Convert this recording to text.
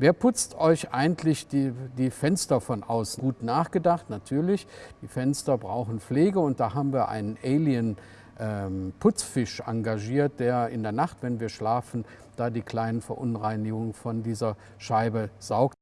Wer putzt euch eigentlich die, die Fenster von außen? Gut nachgedacht, natürlich. Die Fenster brauchen Pflege und da haben wir einen Alien ähm, Putzfisch engagiert, der in der Nacht, wenn wir schlafen, da die kleinen Verunreinigungen von dieser Scheibe saugt.